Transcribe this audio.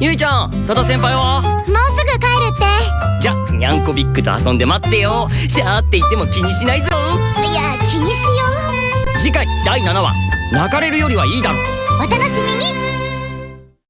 ゆいちゃん多田先輩は？もうすぐ帰るって。じゃにゃんこビッグと遊んで待ってよ。シャーって言っても気にしないぞ。いや気にしよう。次回第7話。泣かれるよりはいいだろお楽しみ